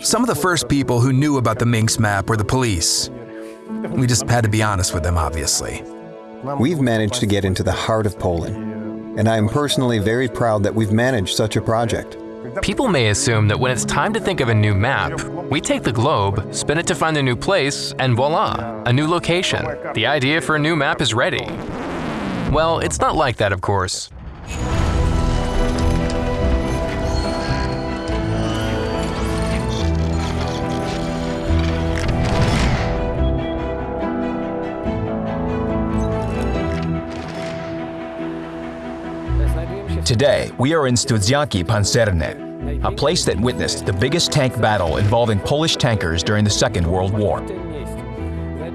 Some of the first people who knew about the Minsk map were the police. We just had to be honest with them, obviously. We've managed to get into the heart of Poland, and I am personally very proud that we've managed such a project. People may assume that when it's time to think of a new map, we take the globe, spin it to find a new place, and voila, a new location. The idea for a new map is ready. Well, it's not like that, of course. Today, we are in Studzianki Pancerne, a place that witnessed the biggest tank battle involving Polish tankers during the Second World War.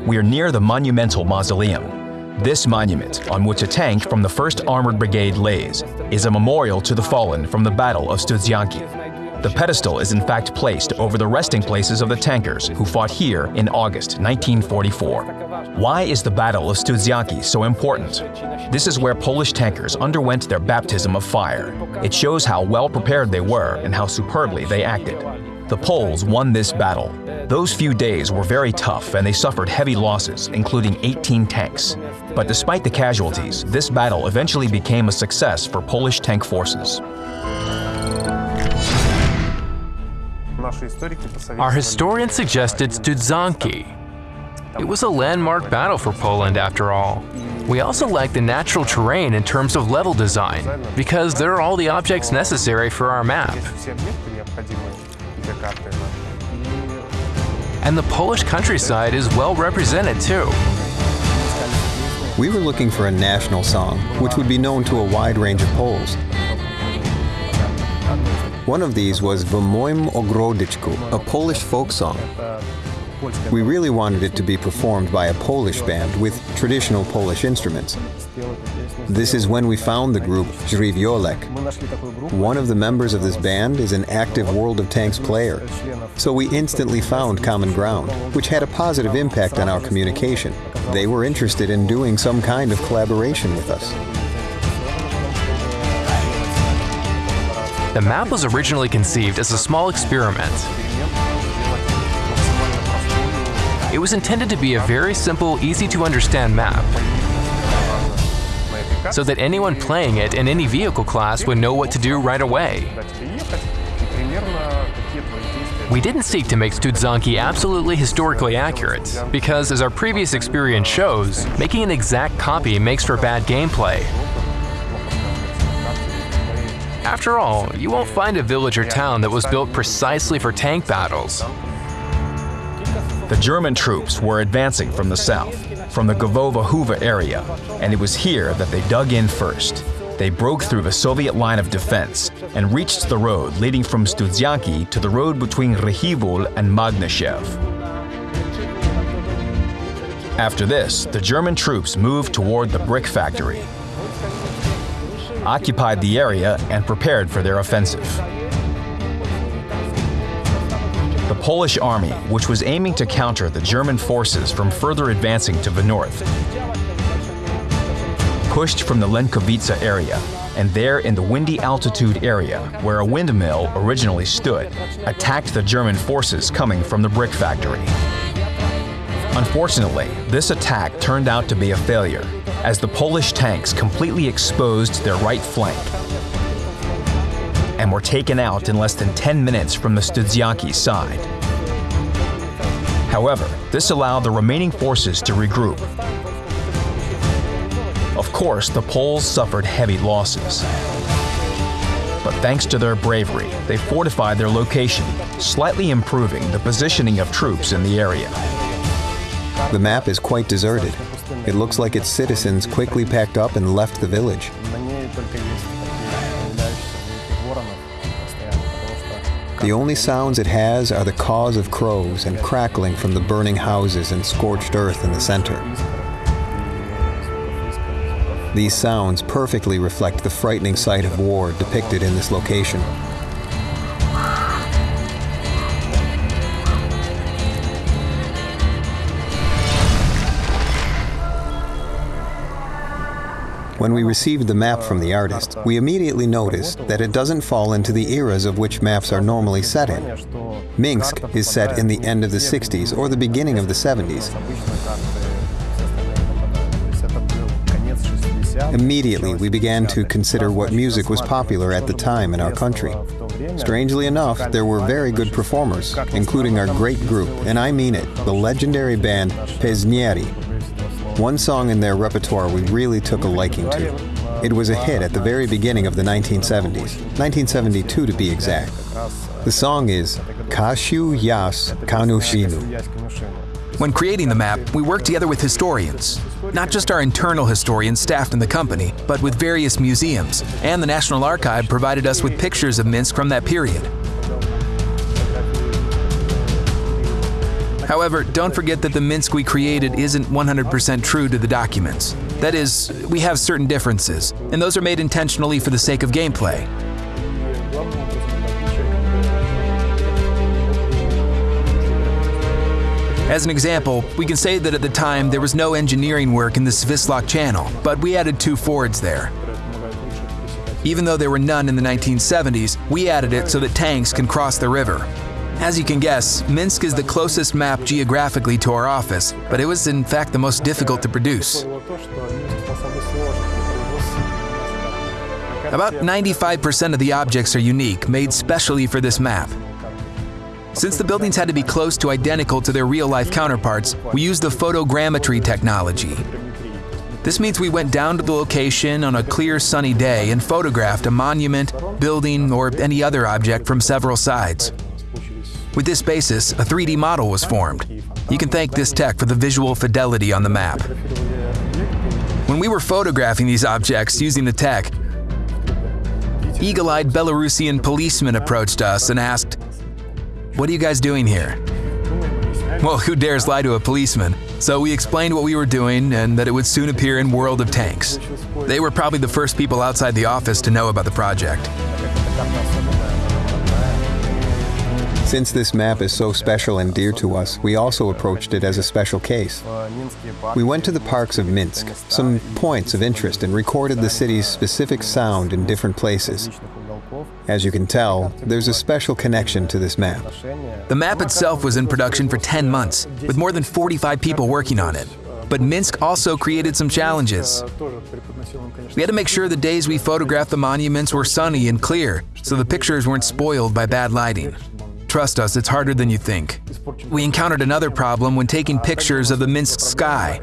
We are near the monumental mausoleum. This monument, on which a tank from the 1st Armored Brigade lays, is a memorial to the fallen from the Battle of Studzianki. The pedestal is in fact placed over the resting places of the tankers who fought here in August 1944. Why is the Battle of Studzianki so important? This is where Polish tankers underwent their baptism of fire. It shows how well prepared they were and how superbly they acted. The Poles won this battle. Those few days were very tough and they suffered heavy losses, including 18 tanks. But despite the casualties, this battle eventually became a success for Polish tank forces. Our historian suggested Studzianki, it was a landmark battle for Poland after all. We also like the natural terrain in terms of level design, because there are all the objects necessary for our map. And the Polish countryside is well represented too. We were looking for a national song, which would be known to a wide range of Poles. One of these was W moim ogródeczku, a Polish folk song. We really wanted it to be performed by a Polish band with traditional Polish instruments. This is when we found the group Żywiołak. One of the members of this band is an active World of Tanks player, so we instantly found common ground, which had a positive impact on our communication. They were interested in doing some kind of collaboration with us. The map was originally conceived as a small experiment It was intended to be a very simple, easy to understand map, so that anyone playing it in any vehicle class would know what to do right away. We didn't seek to make Studzianki absolutely historically accurate, because as our previous experience shows, making an exact copy makes for bad gameplay. After all, you won't find a village or town that was built precisely for tank battles. The German troops were advancing from the south, from the Głowowa Huwa area, and it was here that they dug in first. They broke through the Soviet line of defense and reached the road leading from Studzianki to the road between Ryczywół and Magnuszew. After this, the German troops moved toward the brick factory, occupied the area, and prepared for their offensive. Polish army, which was aiming to counter the German forces from further advancing to the north, pushed from the Lenkowice area, and there in the windy altitude area, where a windmill originally stood, attacked the German forces coming from the brick factory. Unfortunately, this attack turned out to be a failure, as the Polish tanks completely exposed their right flank and were taken out in less than 10 minutes from the Studzianki side. However, this allowed the remaining forces to regroup. Of course, the Poles suffered heavy losses. But thanks to their bravery, they fortified their location, slightly improving the positioning of troops in the area. The map is quite deserted. It looks like its citizens quickly packed up and left the village. The only sounds it has are the caws of crows and crackling from the burning houses and scorched earth in the center. These sounds perfectly reflect the frightening sight of war depicted in this location. When we received the map from the artist, we immediately noticed that it doesn't fall into the eras of which maps are normally set in. Minsk is set in the end of the 60s or the beginning of the 70s. Immediately, we began to consider what music was popular at the time in our country. Strangely enough, there were very good performers, including our great group, and I mean it, the legendary band Pesniary. One song in their repertoire we really took a liking to. It was a hit at the very beginning of the 1970s, 1972 to be exact. The song is Kashu Yas Kanushinu. When creating the map, we worked together with historians, not just our internal historians staffed in the company, but with various museums, and the National Archive provided us with pictures of Minsk from that period. However, don't forget that the Minsk we created isn't 100% true to the documents. That is, we have certain differences, and those are made intentionally for the sake of gameplay. As an example, we can say that at the time there was no engineering work in the Svisloch Channel, but we added two fords there. Even though there were none in the 1970s, we added it so that tanks can cross the river. As you can guess, Minsk is the closest map geographically to our office, but it was in fact the most difficult to produce. About 95% of the objects are unique, made specially for this map. Since the buildings had to be close to identical to their real-life counterparts, we used the photogrammetry technology. This means we went down to the location on a clear sunny day and photographed a monument, building, or any other object from several sides. With this basis, a 3D model was formed. You can thank this tech for the visual fidelity on the map. When we were photographing these objects using the tech, eagle-eyed Belarusian policemen approached us and asked, what are you guys doing here? Well, who dares lie to a policeman? So we explained what we were doing and that it would soon appear in World of Tanks. They were probably the first people outside the office to know about the project. Since this map is so special and dear to us, we also approached it as a special case. We went to the parks of Minsk, some points of interest, and recorded the city's specific sound in different places. As you can tell, there's a special connection to this map. The map itself was in production for 10 months, with more than 45 people working on it. But Minsk also created some challenges. We had to make sure the days we photographed the monuments were sunny and clear, so the pictures weren't spoiled by bad lighting. Trust us, it's harder than you think. We encountered another problem when taking pictures of the Minsk sky.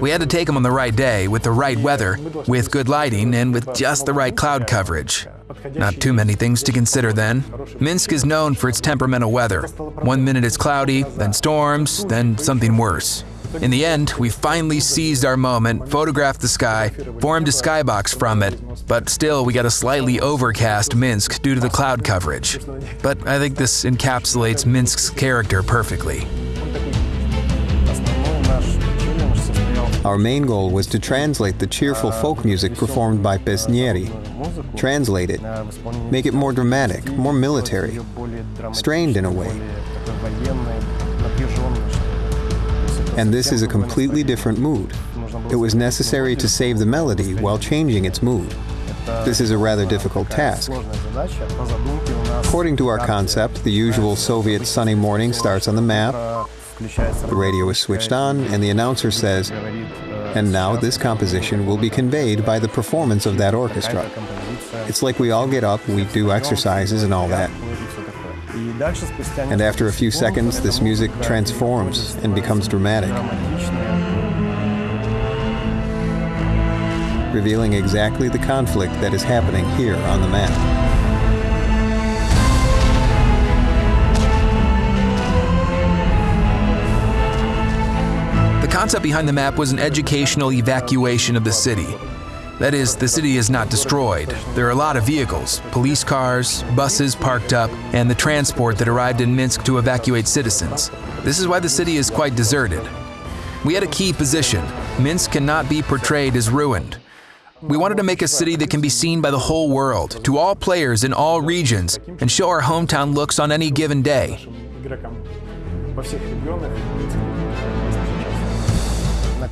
We had to take them on the right day, with the right weather, with good lighting, and with just the right cloud coverage. Not too many things to consider then. Minsk is known for its temperamental weather. One minute it's cloudy, then storms, then something worse. In the end, we finally seized our moment, photographed the sky, formed a skybox from it, but still we got a slightly overcast Minsk due to the cloud coverage. But I think this encapsulates Minsk's character perfectly. Our main goal was to translate the cheerful folk music performed by Pesniary. Translate it, make it more dramatic, more military, strained in a way. And this is a completely different mood. It was necessary to save the melody while changing its mood. This is a rather difficult task. According to our concept, the usual Soviet sunny morning starts on the map, the radio is switched on, and the announcer says, and now this composition will be conveyed by the performance of that orchestra. It's like we all get up, we do exercises and all that. And after a few seconds, this music transforms and becomes dramatic, revealing exactly the conflict that is happening here on the map. The concept behind the map was an educational evacuation of the city. That is, the city is not destroyed. There are a lot of vehicles, police cars, buses parked up, and the transport that arrived in Minsk to evacuate citizens. This is why the city is quite deserted. We had a key position. Minsk cannot be portrayed as ruined. We wanted to make a city that can be seen by the whole world, to all players in all regions, and show our hometown looks on any given day.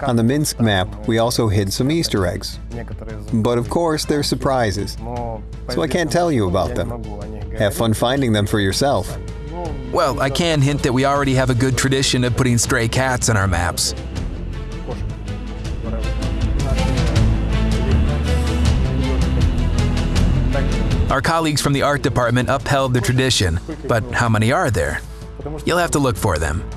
On the Minsk map, we also hid some Easter eggs. But of course, they're surprises, so I can't tell you about them. Have fun finding them for yourself. Well, I can hint that we already have a good tradition of putting stray cats on our maps. Our colleagues from the art department upheld the tradition, but how many are there? You'll have to look for them.